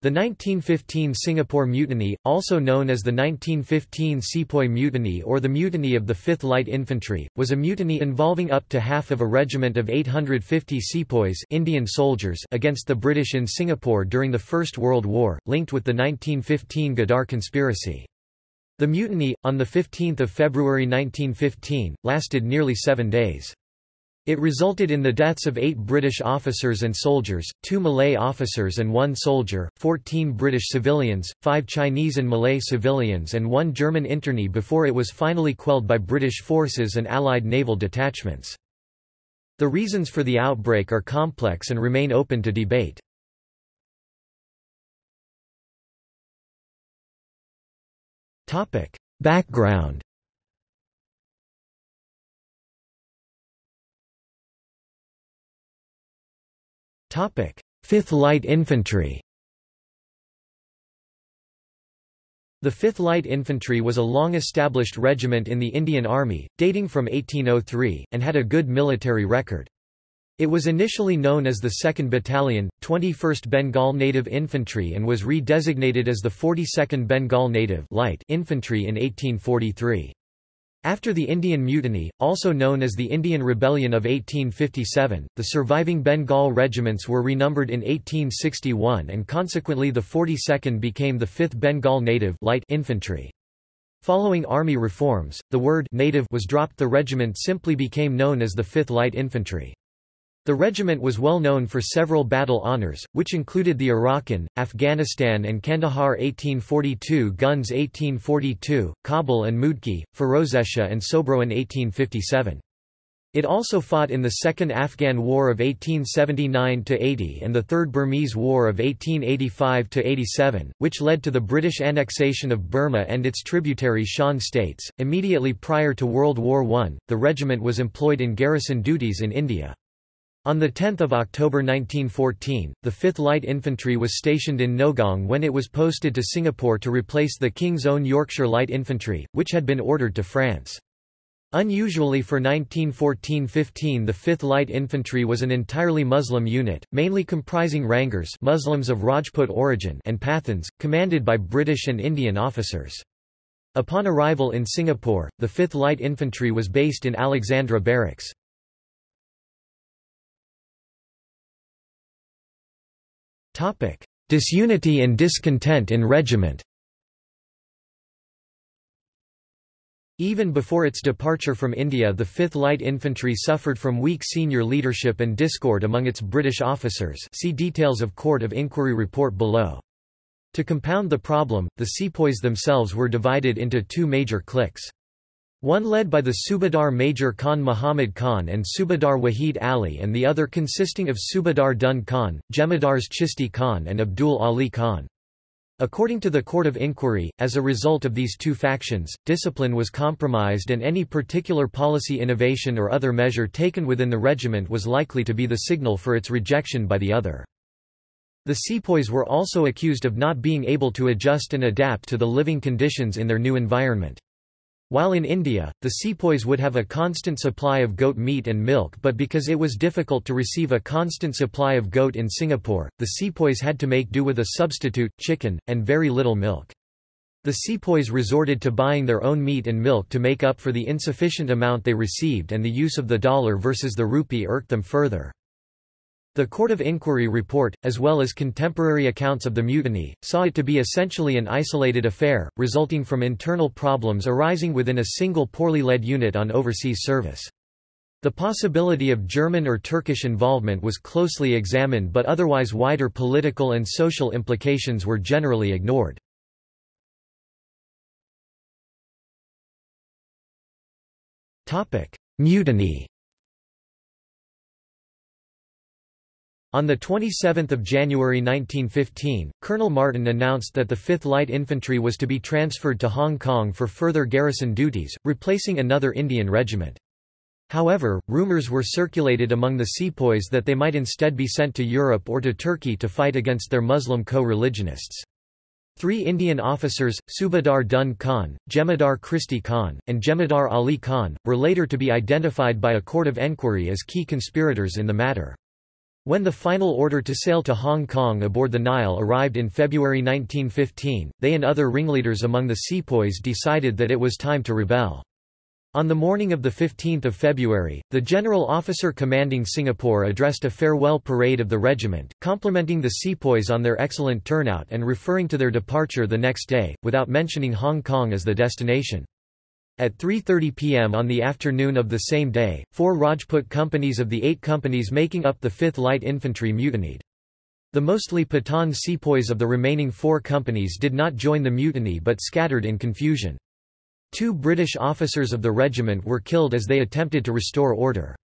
The 1915 Singapore Mutiny, also known as the 1915 Sepoy Mutiny or the Mutiny of the 5th Light Infantry, was a mutiny involving up to half of a regiment of 850 sepoys Indian soldiers against the British in Singapore during the First World War, linked with the 1915 Ghadar conspiracy. The mutiny, on 15 February 1915, lasted nearly seven days. It resulted in the deaths of eight British officers and soldiers, two Malay officers and one soldier, 14 British civilians, five Chinese and Malay civilians and one German internee before it was finally quelled by British forces and Allied naval detachments. The reasons for the outbreak are complex and remain open to debate. Background Fifth Light Infantry The 5th Light Infantry was a long-established regiment in the Indian Army, dating from 1803, and had a good military record. It was initially known as the 2nd Battalion, 21st Bengal Native Infantry and was re-designated as the 42nd Bengal Native Light Infantry in 1843. After the Indian Mutiny, also known as the Indian Rebellion of 1857, the surviving Bengal regiments were renumbered in 1861 and consequently the 42nd became the 5th Bengal Native Light Infantry. Following army reforms, the word native was dropped the regiment simply became known as the 5th Light Infantry. The regiment was well known for several battle honours, which included the Arakan, Afghanistan and Kandahar 1842 guns 1842, Kabul and Moodkee, Ferozeshah and Sobraon 1857. It also fought in the Second Afghan War of 1879–80 and the Third Burmese War of 1885–87, which led to the British annexation of Burma and its tributary Shan states. Immediately prior to World War I, the regiment was employed in garrison duties in India. On 10 October 1914, the 5th Light Infantry was stationed in Nowgong when it was posted to Singapore to replace the King's Own Yorkshire Light Infantry, which had been ordered to France. Unusually for 1914–15 the 5th Light Infantry was an entirely Muslim unit, mainly comprising Ranghars Muslims of Rajput origin and Pathans, commanded by British and Indian officers. Upon arrival in Singapore, the 5th Light Infantry was based in Alexandra Barracks. Disunity and discontent in regiment Even before its departure from India the 5th Light Infantry suffered from weak senior leadership and discord among its British officers see details of Court of Inquiry report below. To compound the problem, the sepoys themselves were divided into two major cliques. One led by the Subadar Major Khan Muhammad Khan and Subadar Wahid Ali and the other consisting of Subadar Dun Khan, Jemadars Chisti Khan and Abdul Ali Khan. According to the Court of Inquiry, as a result of these two factions, discipline was compromised and any particular policy innovation or other measure taken within the regiment was likely to be the signal for its rejection by the other. The sepoys were also accused of not being able to adjust and adapt to the living conditions in their new environment. While in India, the sepoys would have a constant supply of goat meat and milk but because it was difficult to receive a constant supply of goat in Singapore, the sepoys had to make do with a substitute, chicken, and very little milk. The sepoys resorted to buying their own meat and milk to make up for the insufficient amount they received and the use of the dollar versus the rupee irked them further. The Court of Inquiry report, as well as contemporary accounts of the mutiny, saw it to be essentially an isolated affair, resulting from internal problems arising within a single poorly led unit on overseas service. The possibility of German or Turkish involvement was closely examined but otherwise wider political and social implications were generally ignored. Mutiny On 27 January 1915, Colonel Martin announced that the 5th Light Infantry was to be transferred to Hong Kong for further garrison duties, replacing another Indian regiment. However, rumours were circulated among the sepoys that they might instead be sent to Europe or to Turkey to fight against their Muslim co-religionists. Three Indian officers, Subadar Dun Khan, Jemadar Chisti Khan, and Jemadar Ali Khan, were later to be identified by a court of enquiry as key conspirators in the matter. When the final order to sail to Hong Kong aboard the Nile arrived in February 1915, they and other ringleaders among the sepoys decided that it was time to rebel. On the morning of 15 February, the general officer commanding Singapore addressed a farewell parade of the regiment, complimenting the sepoys on their excellent turnout and referring to their departure the next day, without mentioning Hong Kong as the destination. At 3.30 pm on the afternoon of the same day, four Rajput companies of the eight companies making up the 5th Light Infantry mutinied. The mostly Pathan sepoys of the remaining four companies did not join the mutiny but scattered in confusion. Two British officers of the regiment were killed as they attempted to restore order.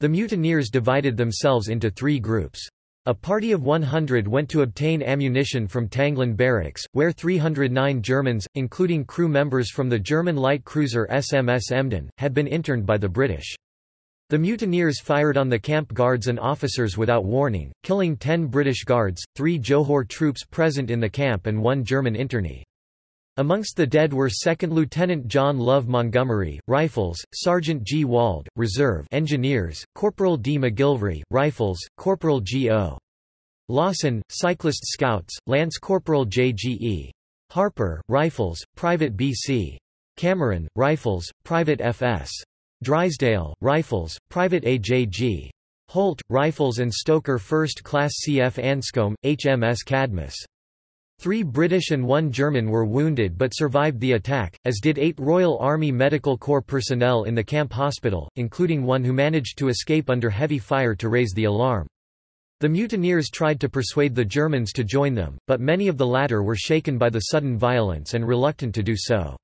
The mutineers divided themselves into three groups. A party of 100 went to obtain ammunition from Tanglin Barracks, where 309 Germans, including crew members from the German light cruiser SMS Emden, had been interned by the British. The mutineers fired on the camp guards and officers without warning, killing 10 British guards, three Johor troops present in the camp and one German internee. Amongst the dead were 2nd Lieutenant John Love Montgomery, Rifles, Sergeant G. Wald, Reserve Engineers, Corporal D. McGilvray, Rifles, Corporal G. O. Lawson, Cyclist Scouts, Lance Corporal J. G. E. Harper, Rifles, Private B. C. Cameron, Rifles, Private F. S. Drysdale, Rifles, Private A. J. G. Holt, Rifles and Stoker First Class C. F. Anscombe, HMS Cadmus. Three British and one German were wounded but survived the attack, as did eight Royal Army Medical Corps personnel in the camp hospital, including one who managed to escape under heavy fire to raise the alarm. The mutineers tried to persuade the Germans to join them, but many of the latter were shaken by the sudden violence and reluctant to do so.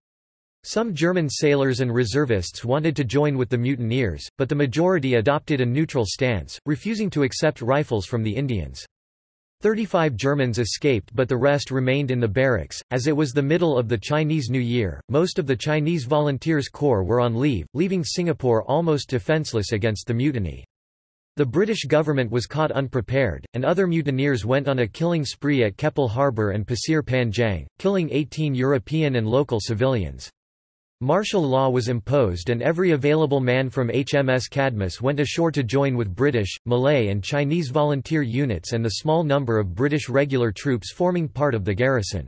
Some German sailors and reservists wanted to join with the mutineers, but the majority adopted a neutral stance, refusing to accept rifles from the Indians. Thirty-five Germans escaped but the rest remained in the barracks. As it was the middle of the Chinese New Year, most of the Chinese Volunteers Corps were on leave, leaving Singapore almost defenceless against the mutiny. The British government was caught unprepared, and other mutineers went on a killing spree at Keppel Harbour and Pasir Panjang, killing 18 European and local civilians. Martial law was imposed and every available man from HMS Cadmus went ashore to join with British, Malay and Chinese volunteer units and the small number of British regular troops forming part of the garrison.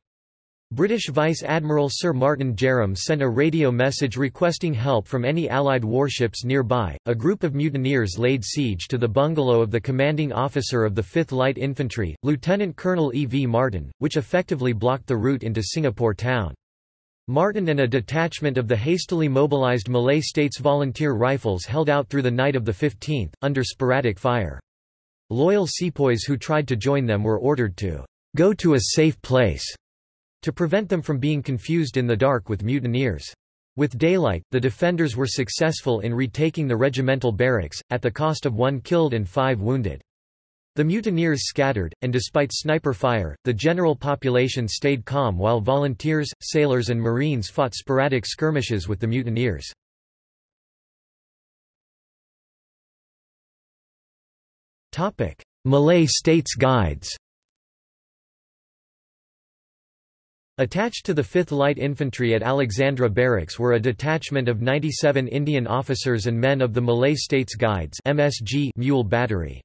British Vice Admiral Sir Martin Jerram sent a radio message requesting help from any Allied warships nearby. A group of mutineers laid siege to the bungalow of the commanding officer of the 5th Light Infantry, Lieutenant Colonel E. V. Martin, which effectively blocked the route into Singapore town. Martin and a detachment of the hastily mobilized Malay States Volunteer Rifles held out through the night of the 15th, under sporadic fire. Loyal sepoys who tried to join them were ordered to go to a safe place to prevent them from being confused in the dark with mutineers. With daylight, the defenders were successful in retaking the regimental barracks, at the cost of one killed and five wounded. The mutineers scattered, and despite sniper fire, the general population stayed calm while volunteers, sailors and marines fought sporadic skirmishes with the mutineers. Malay States Guides Attached to the 5th Light Infantry at Alexandra Barracks were a detachment of 97 Indian officers and men of the Malay States Guides MSG Mule Battery.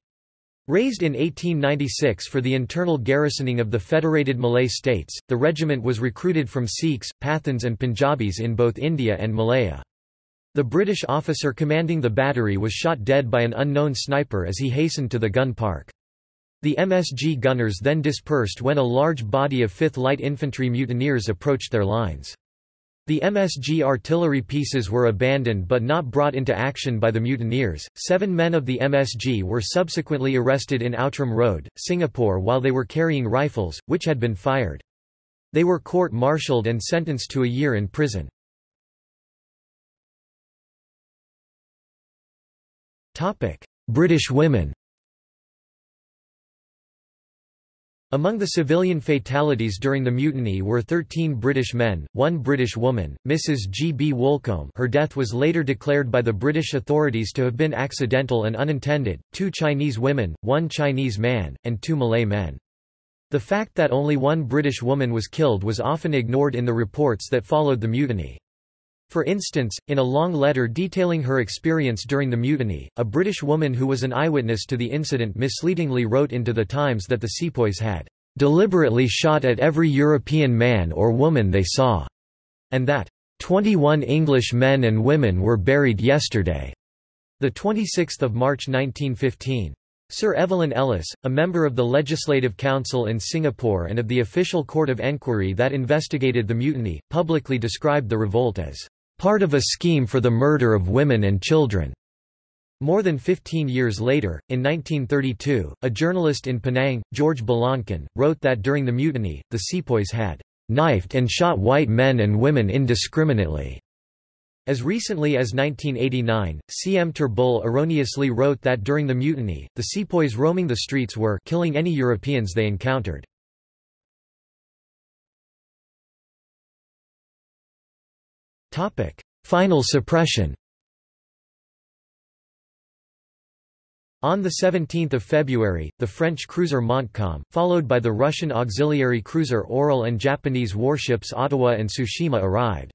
Raised in 1896 for the internal garrisoning of the Federated Malay States, the regiment was recruited from Sikhs, Pathans and Punjabis in both India and Malaya. The British officer commanding the battery was shot dead by an unknown sniper as he hastened to the gun park. The MSG gunners then dispersed when a large body of 5th Light Infantry mutineers approached their lines. The MSG artillery pieces were abandoned but not brought into action by the mutineers. Seven men of the MSG were subsequently arrested in Outram Road, Singapore while they were carrying rifles, which had been fired. They were court-martialed and sentenced to a year in prison. British women Among the civilian fatalities during the mutiny were 13 British men, one British woman, Mrs. G. B. Woolcombe her death was later declared by the British authorities to have been accidental and unintended, two Chinese women, one Chinese man, and two Malay men. The fact that only one British woman was killed was often ignored in the reports that followed the mutiny. For instance, in a long letter detailing her experience during the mutiny, a British woman who was an eyewitness to the incident misleadingly wrote into the Times that the sepoys had deliberately shot at every European man or woman they saw, and that 21 English men and women were buried yesterday. The 26th of March 1915. Sir Evelyn Ellis, a member of the Legislative Council in Singapore and of the official court of enquiry that investigated the mutiny, publicly described the revolt as part of a scheme for the murder of women and children. More than 15 years later, in 1932, a journalist in Penang, George Balancon, wrote that during the mutiny, the sepoys had knifed and shot white men and women indiscriminately. As recently as 1989, C. M. Turnbull erroneously wrote that during the mutiny, the sepoys roaming the streets were killing any Europeans they encountered. Final suppression On 17 February, the French cruiser Montcalm, followed by the Russian auxiliary cruiser Orel and Japanese warships Otowa and Tsushima arrived.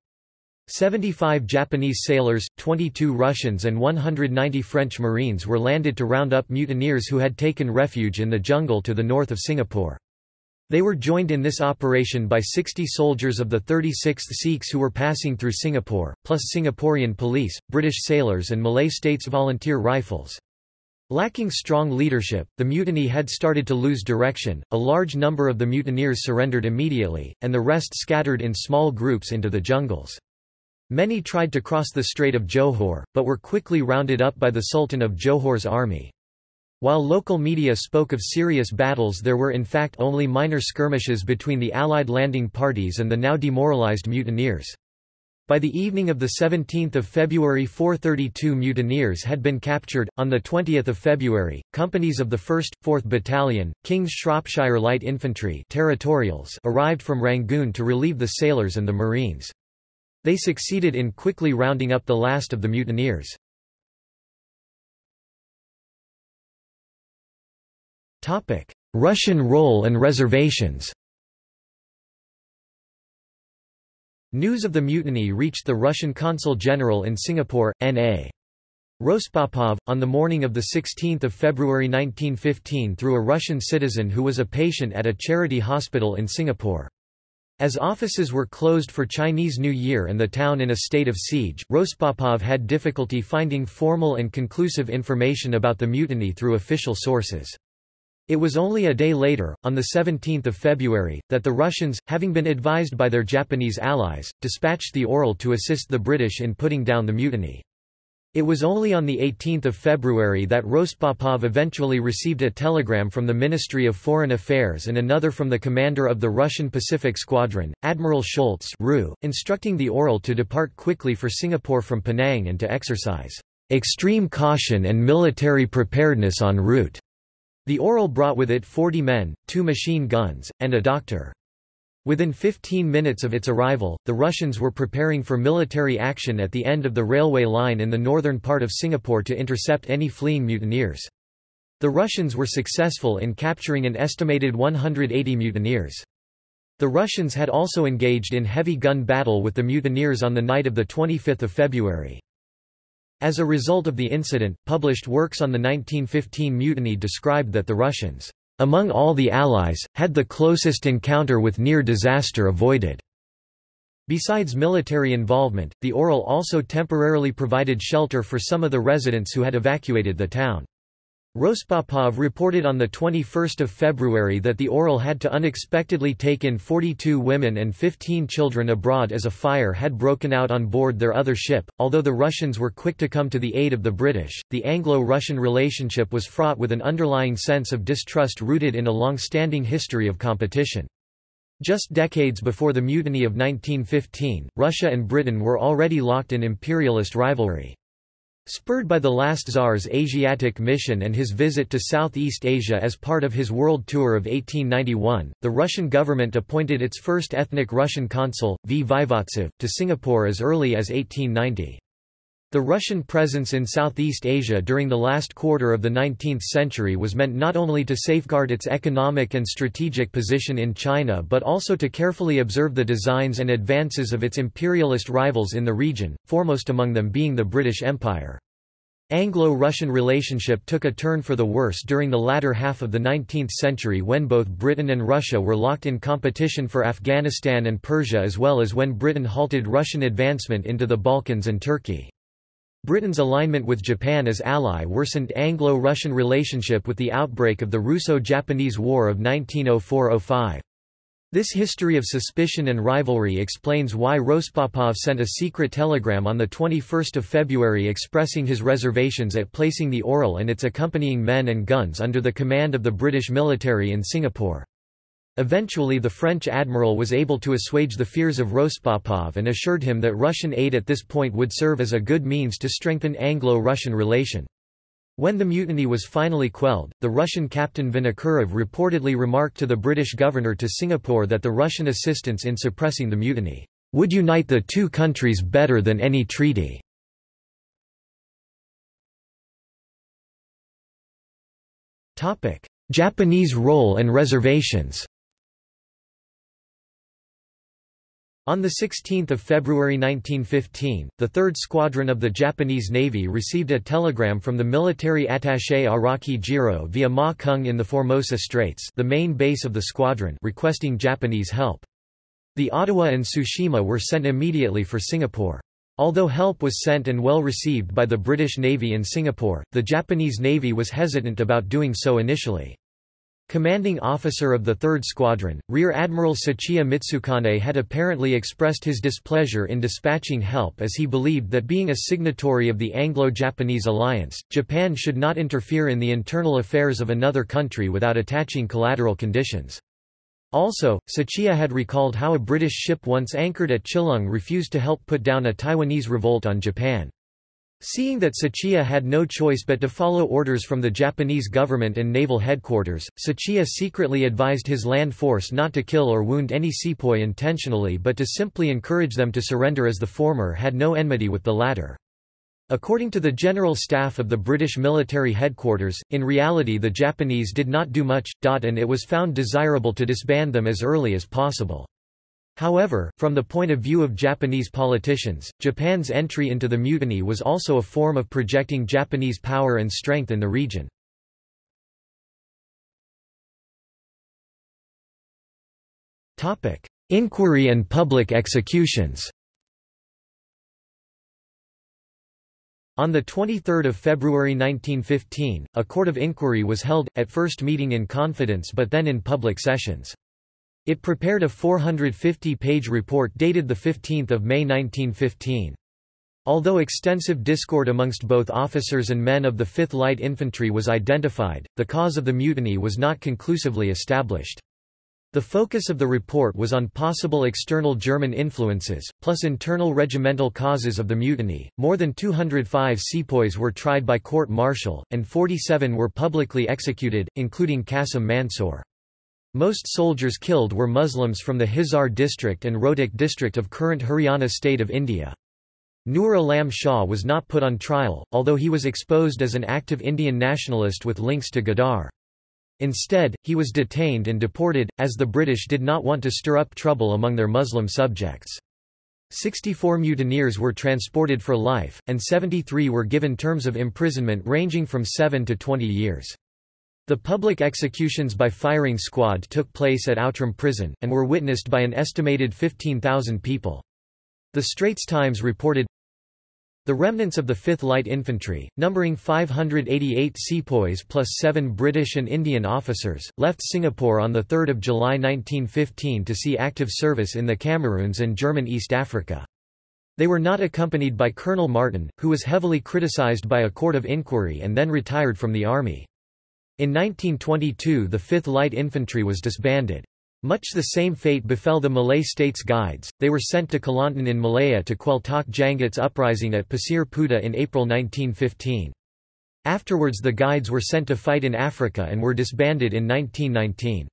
75 Japanese sailors, 22 Russians and 190 French Marines were landed to round up mutineers who had taken refuge in the jungle to the north of Singapore. They were joined in this operation by 60 soldiers of the 36th Sikhs who were passing through Singapore, plus Singaporean police, British sailors and Malay States Volunteer Rifles. Lacking strong leadership, the mutiny had started to lose direction, a large number of the mutineers surrendered immediately, and the rest scattered in small groups into the jungles. Many tried to cross the Strait of Johor, but were quickly rounded up by the Sultan of Johor's army. While local media spoke of serious battles there were in fact only minor skirmishes between the Allied landing parties and the now demoralized mutineers. By the evening of 17 February 432 mutineers had been captured. On 20 February, companies of the 1st, 4th Battalion, King's Shropshire Light Infantry territorials arrived from Rangoon to relieve the sailors and the Marines. They succeeded in quickly rounding up the last of the mutineers. Russian role and reservations News of the mutiny reached the Russian consul general in Singapore, N.A. Rospapov, on the morning of 16 February 1915 through a Russian citizen who was a patient at a charity hospital in Singapore. As offices were closed for Chinese New Year and the town in a state of siege, Rospapov had difficulty finding formal and conclusive information about the mutiny through official sources. It was only a day later, on 17 February, that the Russians, having been advised by their Japanese allies, dispatched the Orel to assist the British in putting down the mutiny. It was only on 18 February that Rospapov eventually received a telegram from the Ministry of Foreign Affairs and another from the commander of the Russian Pacific Squadron, Admiral Scholz instructing the Orel to depart quickly for Singapore from Penang and to exercise extreme caution and military preparedness en route. The Orel brought with it 40 men, two machine guns, and a doctor. Within 15 minutes of its arrival, the Russians were preparing for military action at the end of the railway line in the northern part of Singapore to intercept any fleeing mutineers. The Russians were successful in capturing an estimated 180 mutineers. The Russians had also engaged in heavy gun battle with the mutineers on the night of 25 February. As a result of the incident, published works on the 1915 mutiny described that the Russians, among all the Allies, had the closest encounter with near disaster avoided. Besides military involvement, the Orel also temporarily provided shelter for some of the residents who had evacuated the town. Rospapov reported on 21 February that the Orel had to unexpectedly take in 42 women and 15 children abroad as a fire had broken out on board their other ship. Although the Russians were quick to come to the aid of the British, the Anglo-Russian relationship was fraught with an underlying sense of distrust rooted in a long-standing history of competition. Just decades before the Mutiny of 1915, Russia and Britain were already locked in imperialist rivalry. Spurred by the last Tsar's Asiatic mission and his visit to Southeast Asia as part of his world tour of 1891, the Russian government appointed its first ethnic Russian consul, V. Vyvotsev, to Singapore as early as 1890. The Russian presence in Southeast Asia during the last quarter of the 19th century was meant not only to safeguard its economic and strategic position in China but also to carefully observe the designs and advances of its imperialist rivals in the region, foremost among them being the British Empire. Anglo-Russian relationship took a turn for the worse during the latter half of the 19th century when both Britain and Russia were locked in competition for Afghanistan and Persia as well as when Britain halted Russian advancement into the Balkans and Turkey. Britain's alignment with Japan as ally worsened Anglo-Russian relationship with the outbreak of the Russo-Japanese War of 1904–05. This history of suspicion and rivalry explains why Rospapov sent a secret telegram on 21 February expressing his reservations at placing the Orel and its accompanying men and guns under the command of the British military in Singapore. Eventually the French admiral was able to assuage the fears of Rospapov and assured him that Russian aid at this point would serve as a good means to strengthen Anglo-Russian relation. When the mutiny was finally quelled, the Russian captain Vinokurov reportedly remarked to the British governor to Singapore that the Russian assistance in suppressing the mutiny would unite the two countries better than any treaty. Japanese role and reservations On 16 February 1915, the 3rd Squadron of the Japanese Navy received a telegram from the military attaché Araki Jiro via Ma Kung in the Formosa Straits the main base of the squadron requesting Japanese help. The Otowa and Tsushima were sent immediately for Singapore. Although help was sent and well received by the British Navy in Singapore, the Japanese Navy was hesitant about doing so initially. Commanding officer of the 3rd Squadron, Rear Admiral Tsuchiya Mitsukane had apparently expressed his displeasure in dispatching help as he believed that being a signatory of the Anglo-Japanese alliance, Japan should not interfere in the internal affairs of another country without attaching collateral conditions. Also, Tsuchiya had recalled how a British ship once anchored at Chilung refused to help put down a Taiwanese revolt on Japan. Seeing that Tsuchiya had no choice but to follow orders from the Japanese government and naval headquarters, Tsuchiya secretly advised his land force not to kill or wound any sepoy intentionally but to simply encourage them to surrender as the former had no enmity with the latter. According to the General Staff of the British military headquarters, in reality the Japanese did not do much, and it was found desirable to disband them as early as possible. However, from the point of view of Japanese politicians, Japan's entry into the mutiny was also a form of projecting Japanese power and strength in the region. Inquiry and public executions On 23 February 1915, a court of inquiry was held, at first meeting in confidence but then in public sessions. It prepared a 450-page report dated 15 May 1915. Although extensive discord amongst both officers and men of the 5th Light Infantry was identified, the cause of the mutiny was not conclusively established. The focus of the report was on possible external German influences, plus internal regimental causes of the mutiny. More than 205 sepoys were tried by court martial, and 47 were publicly executed, including Qasim Mansour. Most soldiers killed were Muslims from the Hisar district and Rohtak district of current Haryana state of India. Nur Alam Shah was not put on trial, although he was exposed as an active Indian nationalist with links to Ghadar. Instead, he was detained and deported, as the British did not want to stir up trouble among their Muslim subjects. 64 mutineers were transported for life, and 73 were given terms of imprisonment ranging from 7 to 20 years. The public executions by firing squad took place at Outram prison, and were witnessed by an estimated 15,000 people. The Straits Times reported, the remnants of the 5th Light Infantry, numbering 588 sepoys plus seven British and Indian officers, left Singapore on 3 July 1915 to see active service in the Cameroons and German East Africa. They were not accompanied by Colonel Martin, who was heavily criticised by a court of inquiry and then retired from the army. In 1922 the 5th Light Infantry was disbanded. Much the same fate befell the Malay States Guides, they were sent to Kelantan in Malaya to quell Tok Janggut's uprising at Pasir Putih in April 1915. Afterwards the Guides were sent to fight in Africa and were disbanded in 1919.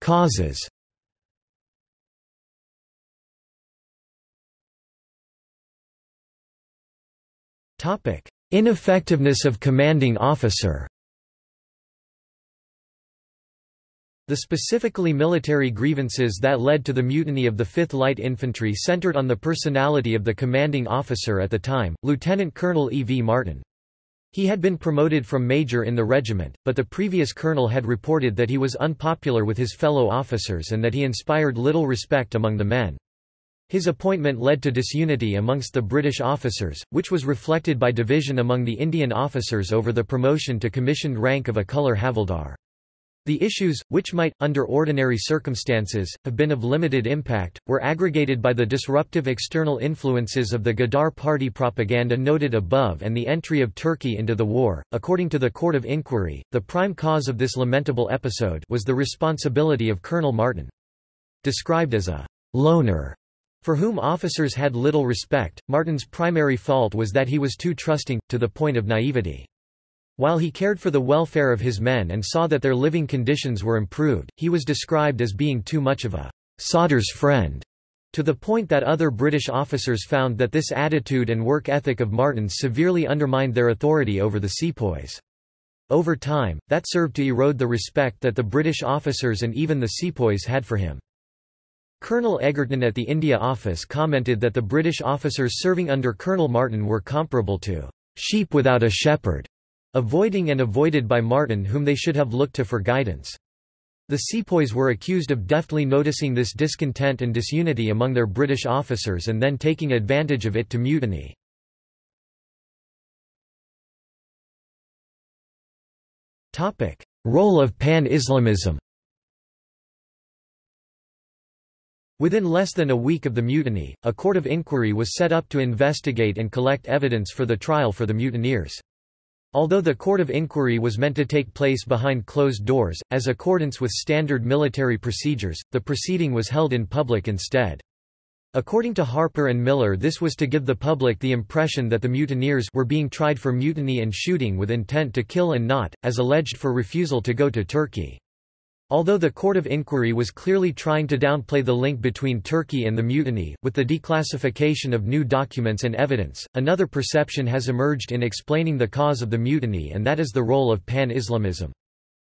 Causes Ineffectiveness of commanding officer The specifically military grievances that led to the mutiny of the 5th Light Infantry centered on the personality of the commanding officer at the time, Lieutenant Colonel E. V. Martin. He had been promoted from major in the regiment, but the previous colonel had reported that he was unpopular with his fellow officers and that he inspired little respect among the men. His appointment led to disunity amongst the British officers, which was reflected by division among the Indian officers over the promotion to commissioned rank of a colour havildar. The issues, which might, under ordinary circumstances, have been of limited impact, were aggregated by the disruptive external influences of the Ghadar party propaganda noted above and the entry of Turkey into the war. According to the Court of Inquiry, the prime cause of this lamentable episode was the responsibility of Colonel Martin. Described as a loner, for whom officers had little respect, Martin's primary fault was that he was too trusting, to the point of naivety. While he cared for the welfare of his men and saw that their living conditions were improved, he was described as being too much of a sodder's friend, to the point that other British officers found that this attitude and work ethic of Martin's severely undermined their authority over the sepoys. Over time, that served to erode the respect that the British officers and even the sepoys had for him. Colonel Egerton at the India Office commented that the British officers serving under Colonel Martin were comparable to sheep without a shepherd. Avoiding and avoided by Martin whom they should have looked to for guidance. The sepoys were accused of deftly noticing this discontent and disunity among their British officers and then taking advantage of it to mutiny. Role of Pan-Islamism Within less than a week of the mutiny, a court of inquiry was set up to investigate and collect evidence for the trial for the mutineers. Although the court of inquiry was meant to take place behind closed doors, as accordance with standard military procedures, the proceeding was held in public instead. According to Harper and Miller this was to give the public the impression that the mutineers were being tried for mutiny and shooting with intent to kill and not, as alleged for refusal to go to Turkey. Although the Court of Inquiry was clearly trying to downplay the link between Turkey and the mutiny, with the declassification of new documents and evidence, another perception has emerged in explaining the cause of the mutiny and that is the role of Pan-Islamism.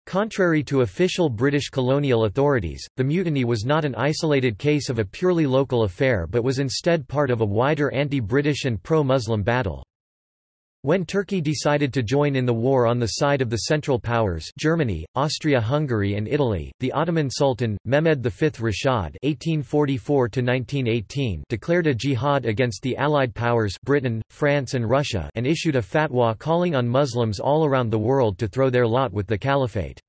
Contrary to official British colonial authorities, the mutiny was not an isolated case of a purely local affair but was instead part of a wider anti-British and pro-Muslim battle. When Turkey decided to join in the war on the side of the Central Powers Germany, Austria-Hungary and Italy, the Ottoman Sultan, Mehmed V Rashad (1844–1918) declared a jihad against the Allied powers Britain, France and Russia and issued a fatwa calling on Muslims all around the world to throw their lot with the caliphate.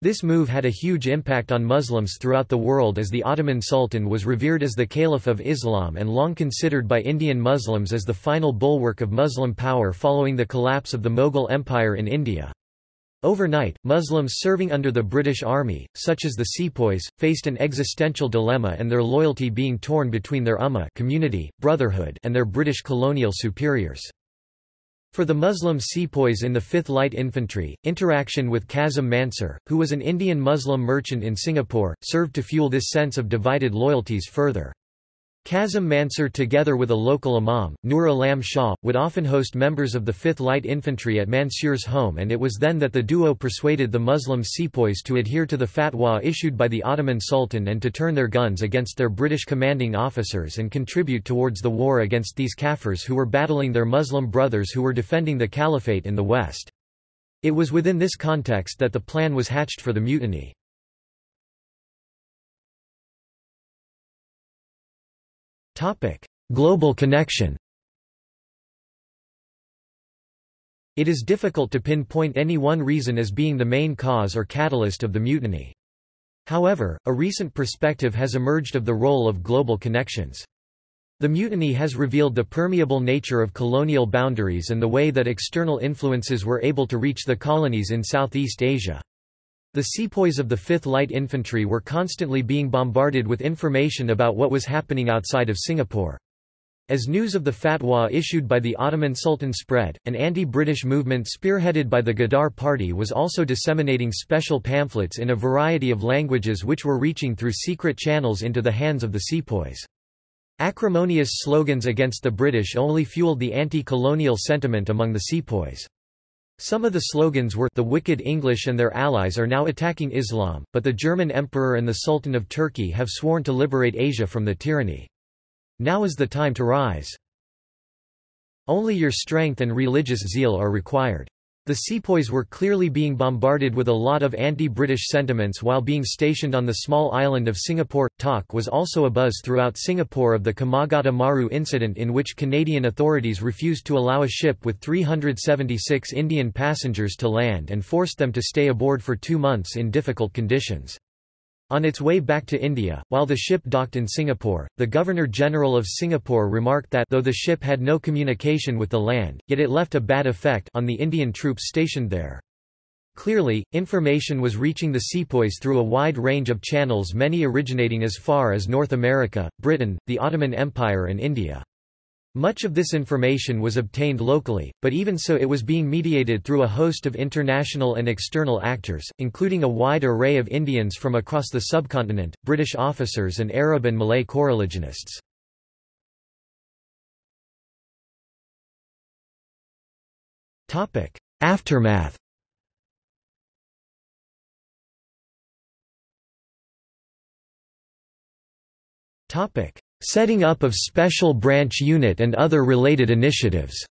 This move had a huge impact on Muslims throughout the world as the Ottoman Sultan was revered as the Caliph of Islam and long considered by Indian Muslims as the final bulwark of Muslim power following the collapse of the Mughal Empire in India. Overnight, Muslims serving under the British Army, such as the sepoys, faced an existential dilemma and their loyalty being torn between their ummah community, brotherhood and their British colonial superiors. For the Muslim sepoys in the 5th Light Infantry, interaction with Kazim Mansur, who was an Indian Muslim merchant in Singapore, served to fuel this sense of divided loyalties further. Kazim Mansur together with a local imam, Nur Alam Shah, would often host members of the 5th Light Infantry at Mansur's home and it was then that the duo persuaded the Muslim sepoys to adhere to the fatwa issued by the Ottoman Sultan and to turn their guns against their British commanding officers and contribute towards the war against these Kafirs who were battling their Muslim brothers who were defending the caliphate in the west. It was within this context that the plan was hatched for the mutiny. Global connection It is difficult to pinpoint any one reason as being the main cause or catalyst of the mutiny. However, a recent perspective has emerged of the role of global connections. The mutiny has revealed the permeable nature of colonial boundaries and the way that external influences were able to reach the colonies in Southeast Asia. The sepoys of the 5th Light Infantry were constantly being bombarded with information about what was happening outside of Singapore. As news of the fatwa issued by the Ottoman Sultan spread, an anti-British movement spearheaded by the Ghadar party was also disseminating special pamphlets in a variety of languages which were reaching through secret channels into the hands of the sepoys. Acrimonious slogans against the British only fueled the anti-colonial sentiment among the sepoys. Some of the slogans were the wicked English and their allies are now attacking Islam, but the German Emperor and the Sultan of Turkey have sworn to liberate Asia from the tyranny. Now is the time to rise. Only your strength and religious zeal are required. The sepoys were clearly being bombarded with a lot of anti-British sentiments while being stationed on the small island of Singapore. Talk was also abuzz throughout Singapore of the Komagata Maru incident in which Canadian authorities refused to allow a ship with 376 Indian passengers to land and forced them to stay aboard for two months in difficult conditions. On its way back to India, while the ship docked in Singapore, the Governor-General of Singapore remarked that though the ship had no communication with the land, yet it left a bad effect on the Indian troops stationed there. Clearly, information was reaching the sepoys through a wide range of channels many originating as far as North America, Britain, the Ottoman Empire and India. Much of this information was obtained locally, but even so it was being mediated through a host of international and external actors, including a wide array of Indians from across the subcontinent, British officers and Arab and Malay coreligionists. Aftermath Topic: Setting up of Special Branch Unit and other related initiatives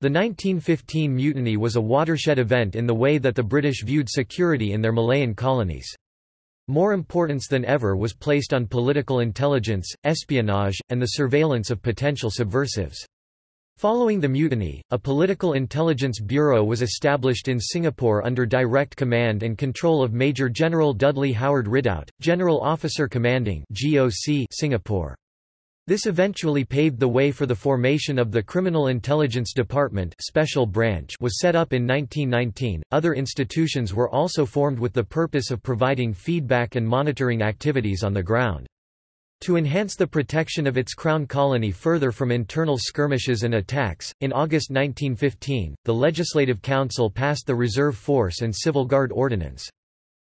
The 1915 mutiny was a watershed event in the way that the British viewed security in their Malayan colonies. More importance than ever was placed on political intelligence, espionage, and the surveillance of potential subversives. Following the mutiny, a political intelligence bureau was established in Singapore under direct command and control of Major General Dudley Howard Ridout, General Officer Commanding GOC Singapore. This eventually paved the way for the formation of the Criminal Intelligence Department Special Branch was set up in 1919. Other institutions were also formed with the purpose of providing feedback and monitoring activities on the ground. To enhance the protection of its crown colony further from internal skirmishes and attacks, in August 1915, the Legislative Council passed the Reserve Force and Civil Guard Ordinance.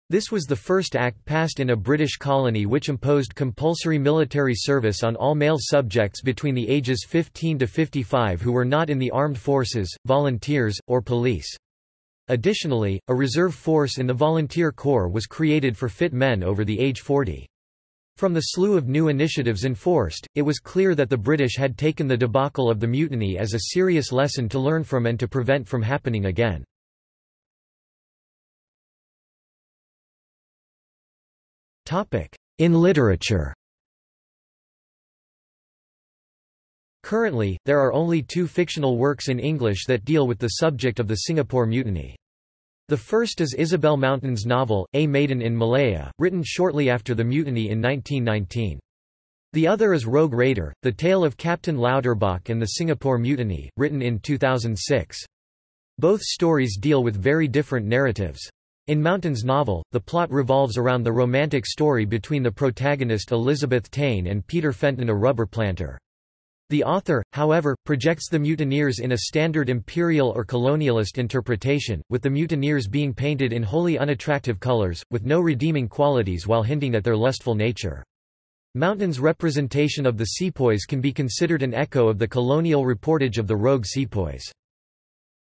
This was the first act passed in a British colony which imposed compulsory military service on all male subjects between the ages 15 to 55 who were not in the armed forces, volunteers, or police. Additionally, a reserve force in the volunteer corps was created for fit men over the age 40. From the slew of new initiatives enforced, it was clear that the British had taken the debacle of the mutiny as a serious lesson to learn from and to prevent from happening again. In literature Currently, there are only two fictional works in English that deal with the subject of the Singapore Mutiny. The first is Isabel Mountain's novel, A Maiden in Malaya, written shortly after the mutiny in 1919. The other is Rogue Raider, the tale of Captain Lauterbach and the Singapore Mutiny, written in 2006. Both stories deal with very different narratives. In Mountain's novel, the plot revolves around the romantic story between the protagonist Elizabeth Taine and Peter Fenton a rubber planter. The author, however, projects the mutineers in a standard imperial or colonialist interpretation, with the mutineers being painted in wholly unattractive colors, with no redeeming qualities while hinting at their lustful nature. Mountain's representation of the sepoys can be considered an echo of the colonial reportage of the rogue sepoys.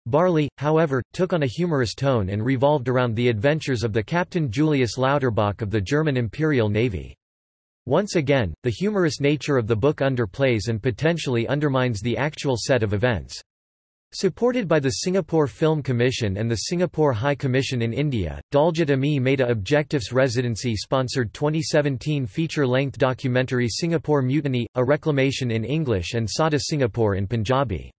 Barley, however, took on a humorous tone and revolved around the adventures of the Captain Julius Lauterbach of the German Imperial Navy. Once again, the humorous nature of the book underplays and potentially undermines the actual set of events. Supported by the Singapore Film Commission and the Singapore High Commission in India, Daljit Ami made a Objectifs Residency-sponsored 2017 feature-length documentary Singapore Mutiny, A Reclamation in English and Sada Singapore in Punjabi.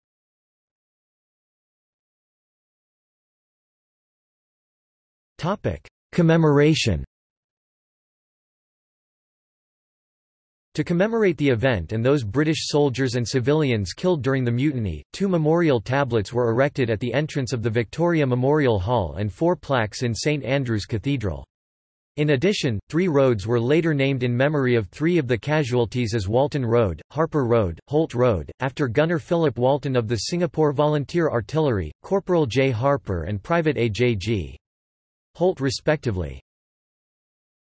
Commemoration To commemorate the event and those British soldiers and civilians killed during the mutiny, two memorial tablets were erected at the entrance of the Victoria Memorial Hall and four plaques in St Andrew's Cathedral. In addition, three roads were later named in memory of three of the casualties as Walton Road, Harper Road, Holt Road, after Gunner Philip Walton of the Singapore Volunteer Artillery, Corporal J. Harper and Private A. J. G. Holt respectively.